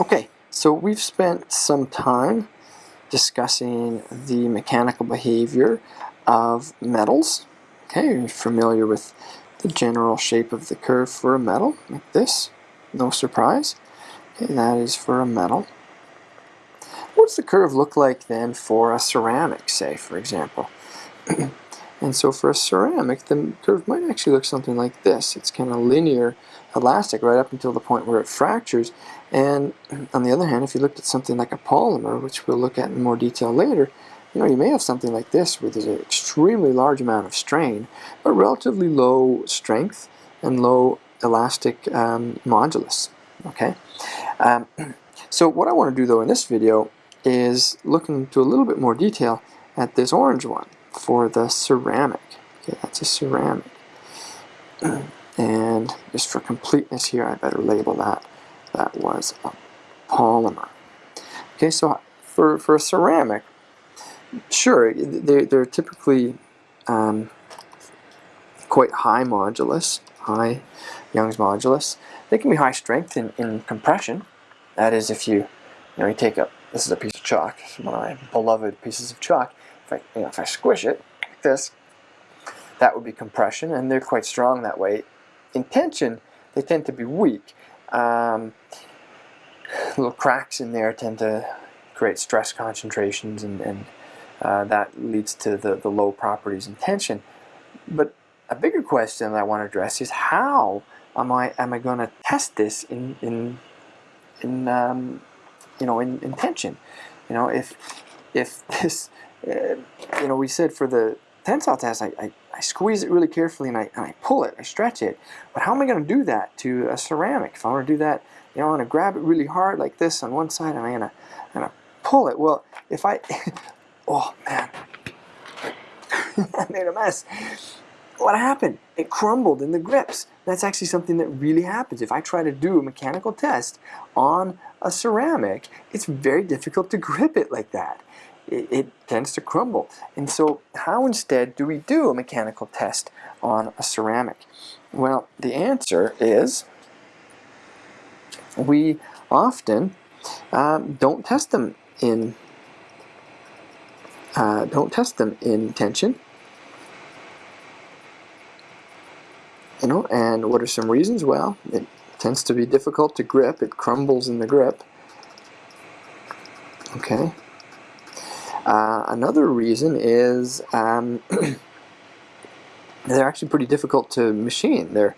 Okay, so we've spent some time discussing the mechanical behavior of metals. Okay, you're familiar with the general shape of the curve for a metal, like this. No surprise. Okay, that is for a metal. What does the curve look like then for a ceramic, say, for example? and so for a ceramic, the curve might actually look something like this. It's kind of linear elastic right up until the point where it fractures. And on the other hand, if you looked at something like a polymer, which we'll look at in more detail later, you know, you may have something like this where there's an extremely large amount of strain, but relatively low strength and low elastic um, modulus. Okay. Um, so what I want to do though in this video is look into a little bit more detail at this orange one for the ceramic. Okay, that's a ceramic. And just for completeness here, I better label that. That was a polymer. Okay, so for, for a ceramic, sure, they're, they're typically um, quite high modulus, high Young's modulus. They can be high strength in, in compression. That is if you, you know, you take a, this is a piece of chalk, one of my beloved pieces of chalk. If I, you know, if I squish it like this, that would be compression, and they're quite strong that way in tension, they tend to be weak. Um, little cracks in there tend to create stress concentrations and, and uh, that leads to the, the low properties in tension. But a bigger question that I want to address is how am I am I going to test this in in in um, you know in, in tension? You know if if this you know we said for the tensile test I, I I squeeze it really carefully and I, and I pull it, I stretch it. But how am I going to do that to a ceramic? If I want to do that, you know, I want to grab it really hard like this on one side and I'm going to, to pull it. Well, if I, oh man, I made a mess. What happened? It crumbled in the grips. That's actually something that really happens. If I try to do a mechanical test on a ceramic, it's very difficult to grip it like that it, it tends to crumble. And so how instead do we do a mechanical test on a ceramic? Well, the answer is we often um, don't test them in uh, don't test them in tension. You know, and what are some reasons? Well, it tends to be difficult to grip. It crumbles in the grip. Okay. Uh, another reason is um, they're actually pretty difficult to machine. They're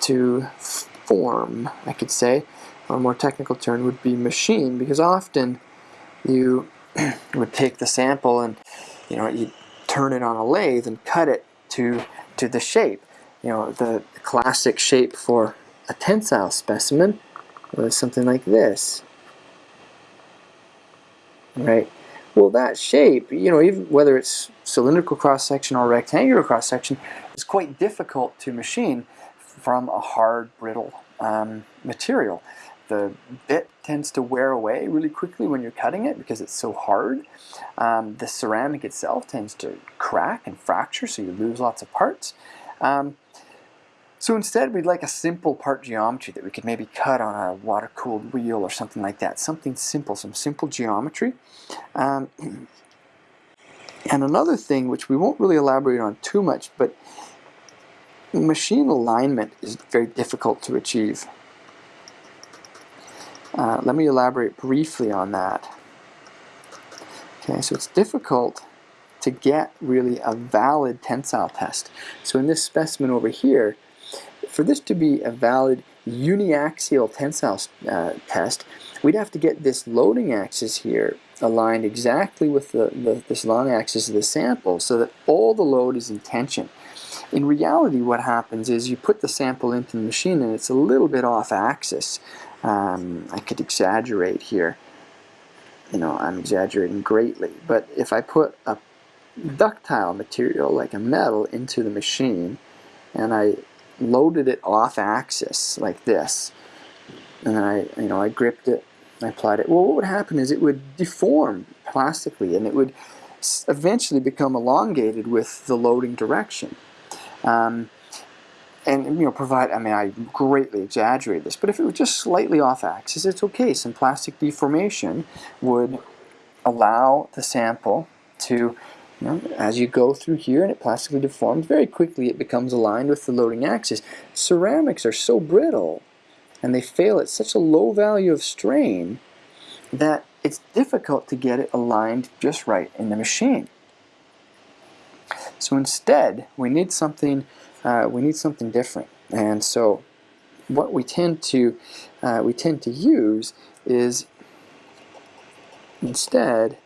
to form, I could say. A more technical term would be machine because often you would take the sample and you know you turn it on a lathe and cut it to to the shape. You know the classic shape for a tensile specimen was something like this right? Well, that shape, you know, even whether it's cylindrical cross-section or rectangular cross-section, is quite difficult to machine from a hard, brittle um, material. The bit tends to wear away really quickly when you're cutting it because it's so hard. Um, the ceramic itself tends to crack and fracture, so you lose lots of parts. Um, so instead we'd like a simple part geometry that we could maybe cut on a water-cooled wheel or something like that. Something simple, some simple geometry. Um, and another thing which we won't really elaborate on too much, but machine alignment is very difficult to achieve. Uh, let me elaborate briefly on that. Okay, so it's difficult to get really a valid tensile test. So in this specimen over here, for this to be a valid uniaxial tensile uh, test, we'd have to get this loading axis here aligned exactly with the, the, this long axis of the sample so that all the load is in tension. In reality what happens is you put the sample into the machine and it's a little bit off axis. Um, I could exaggerate here. You know, I'm exaggerating greatly. But if I put a ductile material like a metal into the machine and I loaded it off axis like this. And then I you know I gripped it I applied it. Well what would happen is it would deform plastically and it would eventually become elongated with the loading direction. Um, and you know provide I mean I greatly exaggerate this but if it was just slightly off axis it's okay. Some plastic deformation would allow the sample to know, as you go through here and it plastically deforms very quickly it becomes aligned with the loading axis ceramics are so brittle and they fail at such a low value of strain that it's difficult to get it aligned just right in the machine so instead we need something uh, we need something different. And so what we tend to uh, we tend to use is instead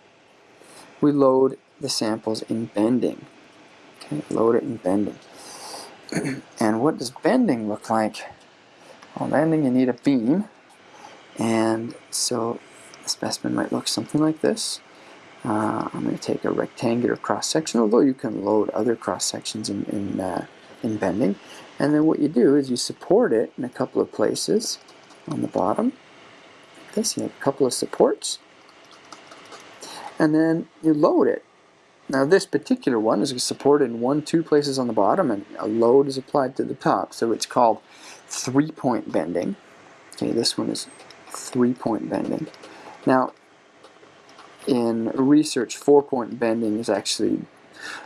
we load the samples in bending. Okay, load it in bending. and what does bending look like? Well, bending you need a beam, and so the specimen might look something like this. Uh, I'm going to take a rectangular cross section, although you can load other cross sections in, in uh, in bending. And then what you do is you support it in a couple of places on the bottom. Like this, you have a couple of supports. And then you load it. Now this particular one is supported in one, two places on the bottom and a load is applied to the top. So it's called three-point bending. Okay, this one is three-point bending. Now, in research, four-point bending is actually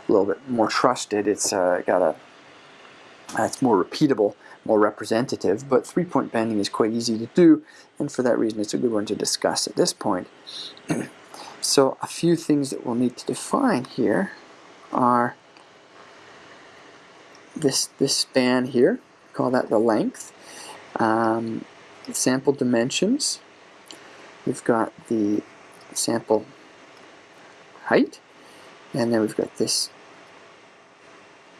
a little bit more trusted. It's uh, got a it's more repeatable, more representative, but three-point bending is quite easy to do, and for that reason it's a good one to discuss at this point. so a few things that we'll need to define here are this, this span here, call that the length, um, sample dimensions, we've got the sample height, and then we've got this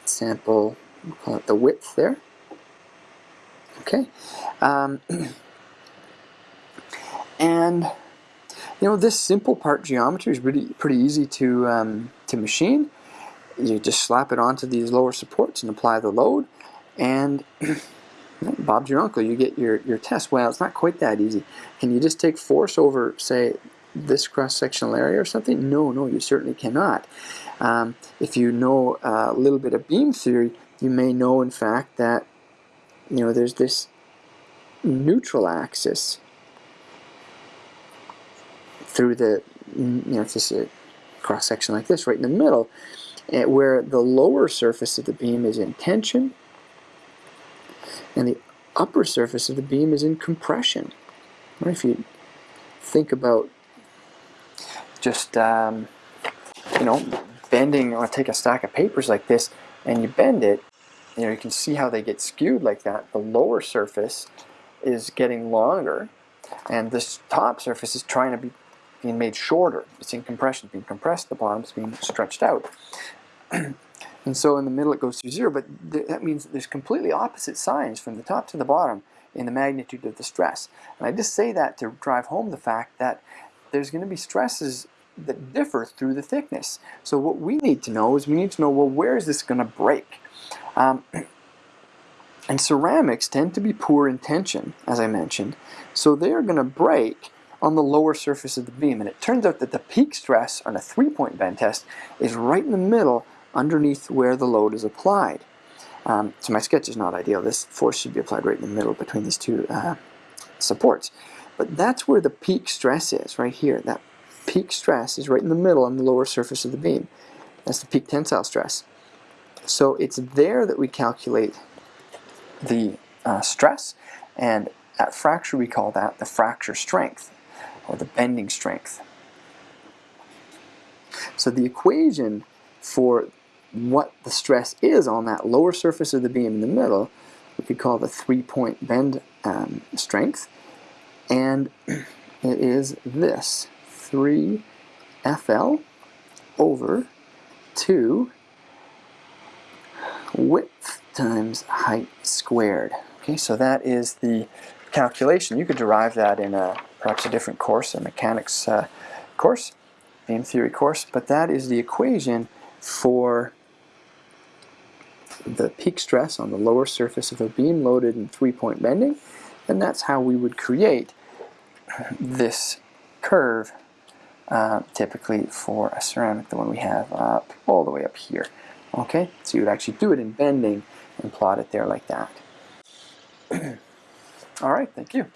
sample we'll call it the width there. Okay. Um, and you know this simple part geometry is really pretty easy to um, to machine. You just slap it onto these lower supports and apply the load, and Bob's your uncle. You get your your test. Well, it's not quite that easy. Can you just take force over, say, this cross-sectional area or something? No, no, you certainly cannot. Um, if you know a little bit of beam theory, you may know in fact that you know there's this neutral axis through the you know if a cross section like this right in the middle eh, where the lower surface of the beam is in tension and the upper surface of the beam is in compression if you think about just um, you know bending or take a stack of papers like this and you bend it, you know, you can see how they get skewed like that. The lower surface is getting longer, and this top surface is trying to be being made shorter. It's in compression, being compressed, the bottom's being stretched out. and so in the middle it goes through zero, but th that means there's completely opposite signs from the top to the bottom in the magnitude of the stress. And I just say that to drive home the fact that there's going to be stresses that differ through the thickness. So what we need to know is we need to know, well, where is this going to break? Um, and ceramics tend to be poor in tension, as I mentioned. So they are going to break on the lower surface of the beam. And it turns out that the peak stress on a three-point bend test is right in the middle underneath where the load is applied. Um, so my sketch is not ideal. This force should be applied right in the middle between these two uh, supports. But that's where the peak stress is, right here. That peak stress is right in the middle on the lower surface of the beam. That's the peak tensile stress. So it's there that we calculate the uh, stress, and at fracture we call that the fracture strength, or the bending strength. So the equation for what the stress is on that lower surface of the beam in the middle, we could call the three-point bend um, strength, and it is this. 3 FL over 2 width times height squared. Okay, so that is the calculation. You could derive that in a perhaps a different course, a mechanics uh, course, beam theory course, but that is the equation for the peak stress on the lower surface of a beam loaded in three-point bending, and that's how we would create this curve uh, typically for a ceramic, the one we have up all the way up here. Okay, so you would actually do it in bending, and plot it there like that. All right, thank you.